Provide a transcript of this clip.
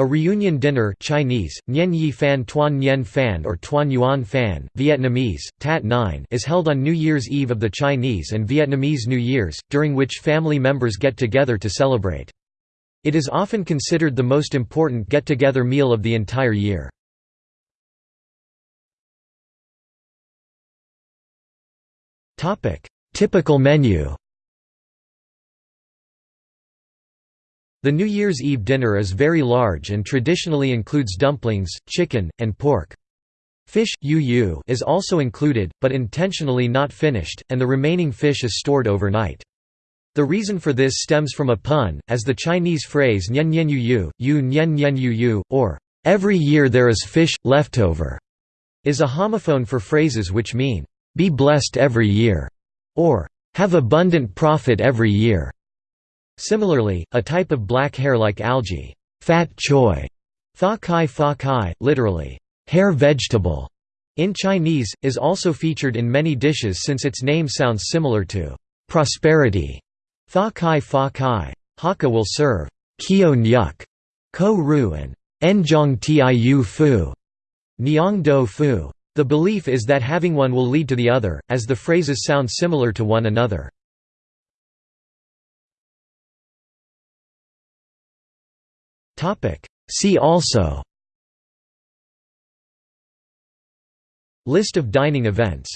A reunion dinner Chinese, Nyen Yi Fan Tuan Nyen Fan or Tuan Yuan Fan, Vietnamese, Tat 9 is held on New Year's Eve of the Chinese and Vietnamese New Year's, during which family members get together to celebrate. It is often considered the most important get-together meal of the entire year. Typical menu The New Year's Eve dinner is very large and traditionally includes dumplings, chicken, and pork. Fish yu is also included, but intentionally not finished, and the remaining fish is stored overnight. The reason for this stems from a pun, as the Chinese phrase nian nian yu yu, yu nian nian yu yu, or every year there is fish, leftover, is a homophone for phrases which mean, be blessed every year, or have abundant profit every year. Similarly, a type of black hair-like algae, fat choy, fa kai fa kai, literally, hair vegetable, in Chinese, is also featured in many dishes since its name sounds similar to prosperity. Fa kai fa kai. Hakka will serve kio nyuk, ko ru and enjong tiu fu, niang do fu. The belief is that having one will lead to the other, as the phrases sound similar to one another. See also. List of dining events